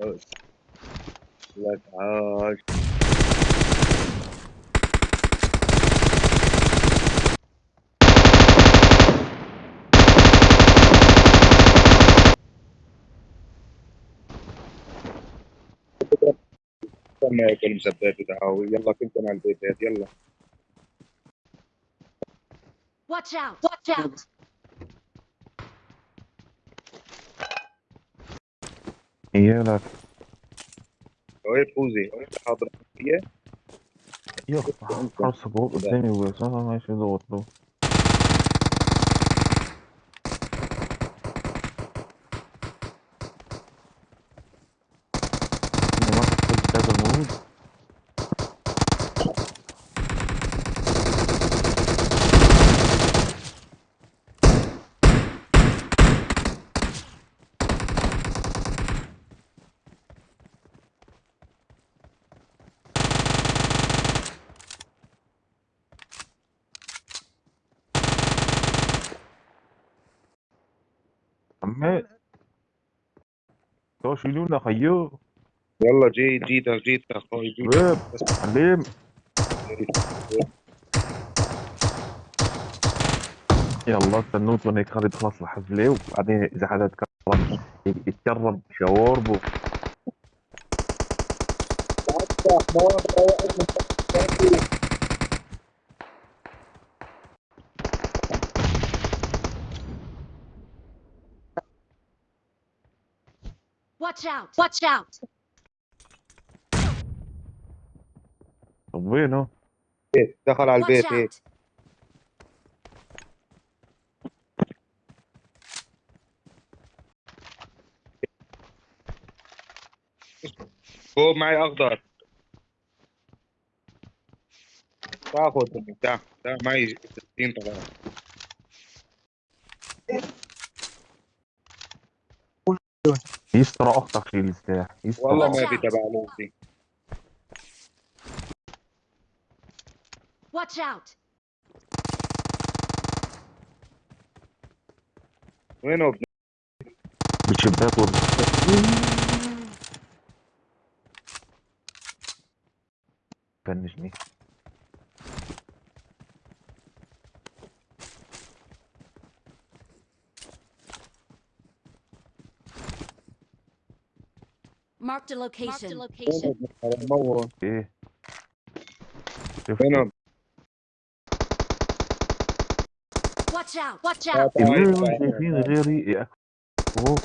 لك عاش استنى ياكل مسدات دعاوي يلا كنت مع البيتات يلا Watch out! Watch out! يالك وين فوزي. وين حاضر يلا. خلاص بقول قدامي أنا ماشي دوت له ما كنت شيلونا خيو. يلا جيت جيتك جيتك أخوي جيتك شباب عليم. يلا استنوتون هيك خالد خلاص الحفلة وبعدين إذا حدا تكرم يتكرم شاوربو. Watch out! Watch out! طب وينه؟ دخل على البيت هيك out! فوق معي أخضر تاخذ تعال تعال معي 60 طبعا يستر أختك شيل السلاح يستر والله ما في. تبع لوسي Watch out! وينه بشباك فنشني Marked a location. وينه ابن الحرام؟ مور إيه وينه Watch out! Watch out! اللي شايفين غيري إيه أوه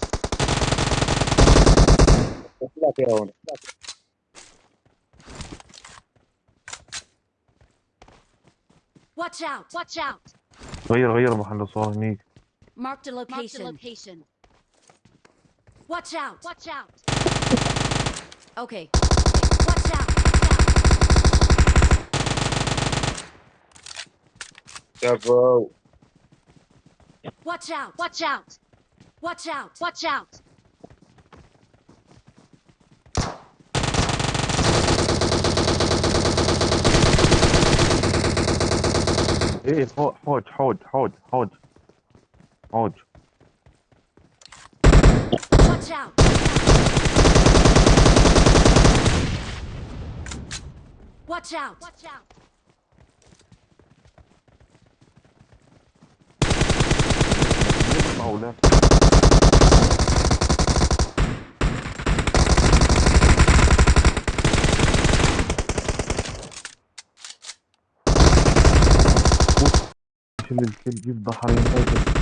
اطلع فيها هون Watch out! Watch out! غير غير محل صار هنيك Marked a location. Watch out! Watch out! Okay. Watch out. Several. Watch out. Watch out. Watch out. Watch out. Hey, hold, hold, hold, hold, hold, hold. Watch out. Watch out! Watch out! الكل جيب ضحايا هذا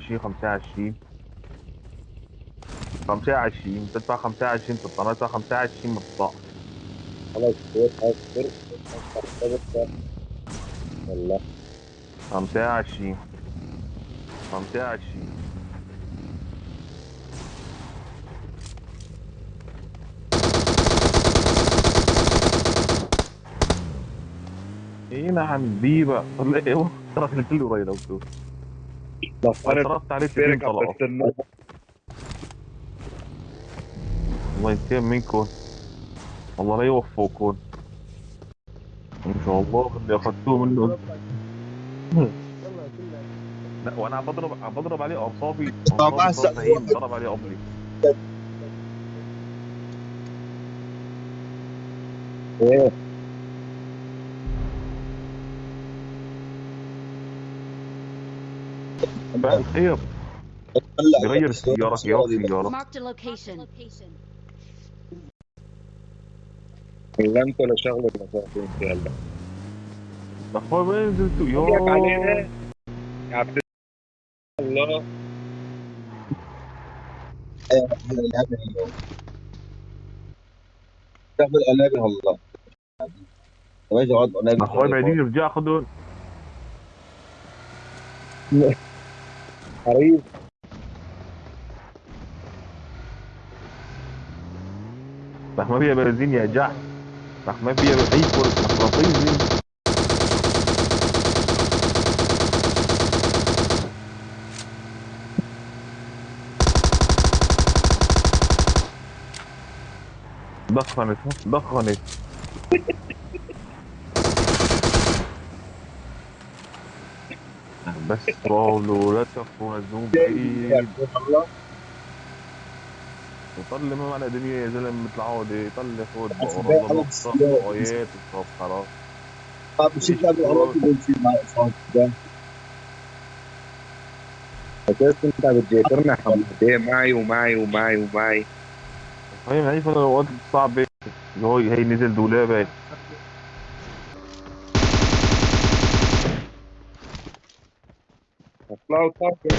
شي خمسة وعشرين خمسة وعشرين تدفع خمسة وعشرين تطلع تدفع خمسة وعشرين مطلع خلاص والله. خمسة وعشرين. خمسة وعشرين. إيه نعم بيبا ولا إيه؟ ترى الكل قريب لو صرفت عليه سنين بركة الله ينتقم منكم. الله لا يوفقكم. إن شاء الله اللي أخذتوه منه. لا وأنا عم بضرب عم بضرب عليه هين ضرب عليه قبلي. إيه؟ بقى الخير. بغير السيارة خيار سيارة Marked a location. ولا انت ولا شغلة ولا شغله انت يلا. أخوي وين نزلتوا علينا. يا يا عبد الله. تعمل قنابل والله ما يجي اقعد قنابل أخوي بعدين ارجع خذهم حريص ما فيها بنزين يا جح رح ما فيها اي فرصة مغناطيسي دخنت دخنت بس قولوا لا تكون الذنوب بعيد وطلع ما معنا دنيا يا زلمة مثل عودة طلع خد بس بقرا بقى الله خلص نصف يوم. آيات وصف خلاص. أروح بنزين مع صوت ده. أساس أنت بتجيترنا حموديه معي ومعي ومعي ومعي. فاهم هي فترة الوقت صعبة اللي هو هي نزل دولابة أطلعوا طاقة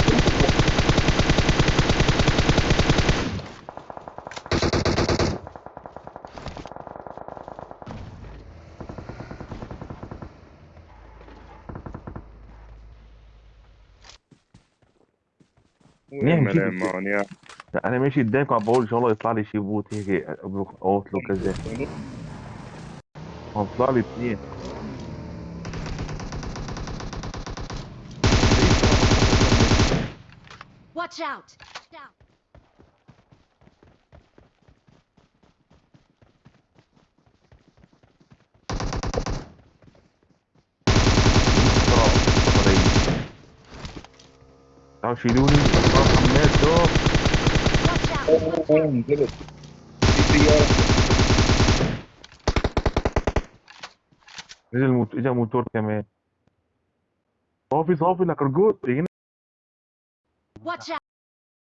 نعم، كيف وين معهم يا. لا أنا ماشي قدامك عم بقول ان شاء الله يطلع لي شي بوت هيك أوت له كذا عم طلع لي اثنين Watch out. تعالوا شيلوني صار حماد دوب نزلت في سيارة نزل موت... اجا موتور كمان صافي صافي لك رجوت يجينا Watch out.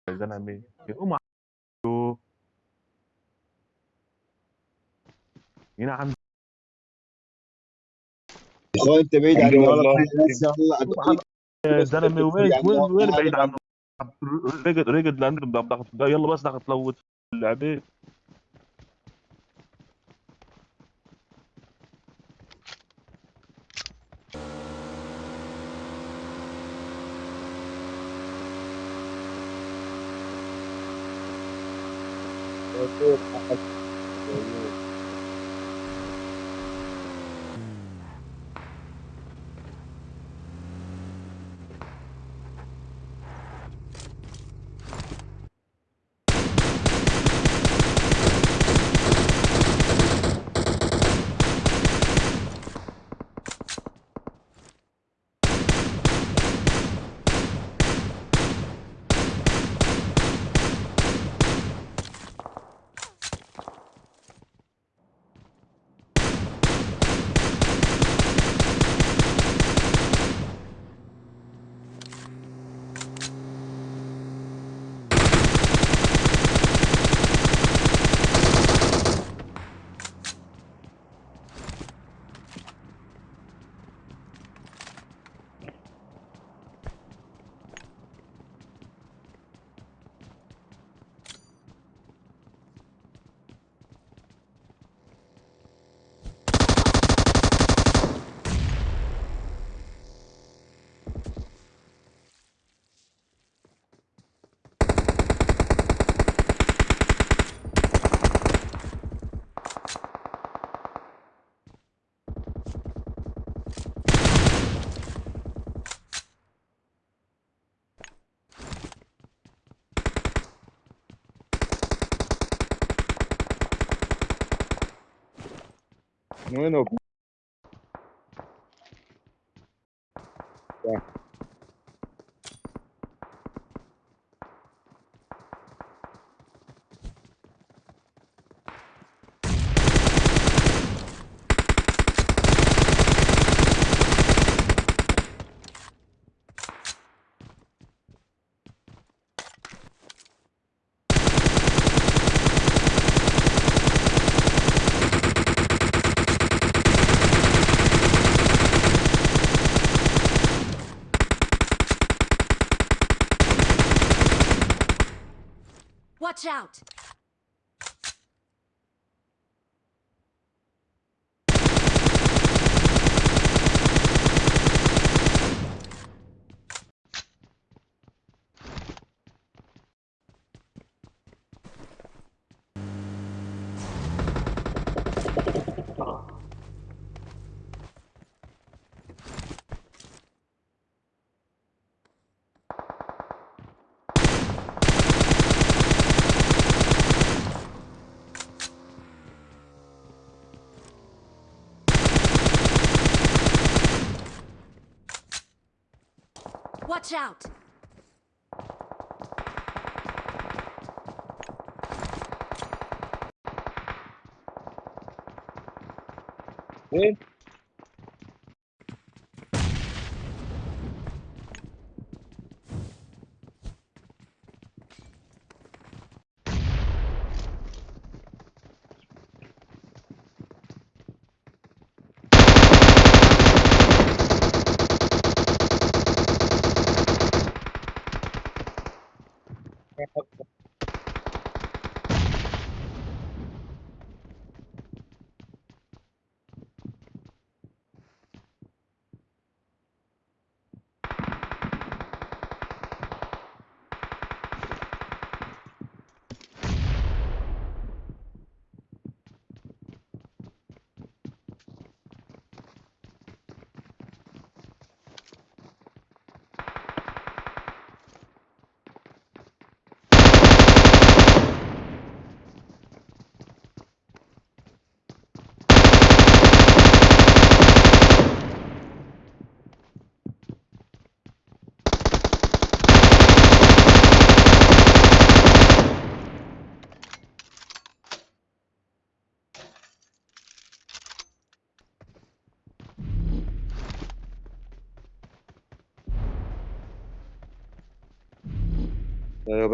يا زلمه يقوم عنده هنا عند أخوي انت بعيد عني والله زلمه وين يعني وين وين بعيد عنه؟ رقد رقد بدك- يلا بس بدك تلوت اللعبه وينه Watch out! Watch out! Good.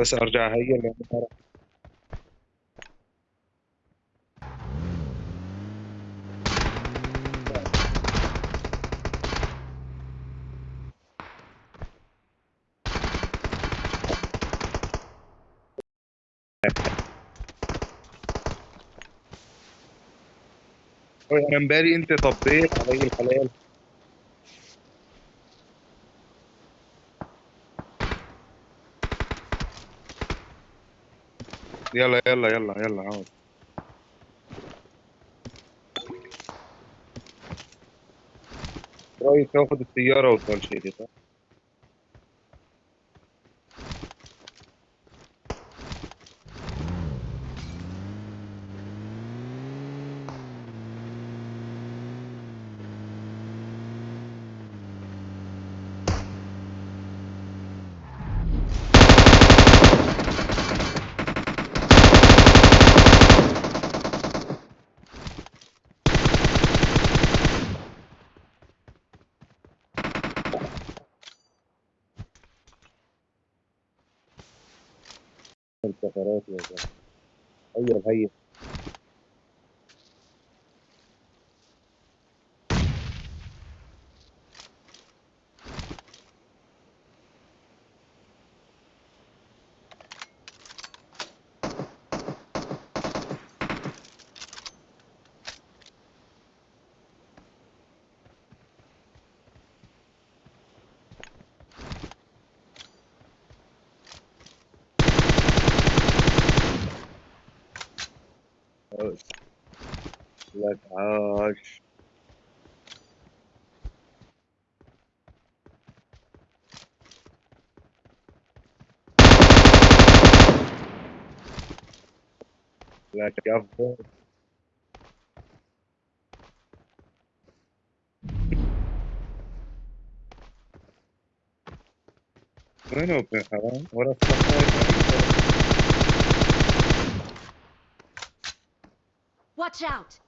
بس ارجع هي أوي، أنا امبارح أنت طبيت علي الحلال. يلا يلا يلا يلا عاود. رأيي تاخد السيارة وتمشي دي صح؟ السفرات يا زلمة هيا هيا بس. لك عاش لك أفضل وين هو ابن حرام؟ Watch out!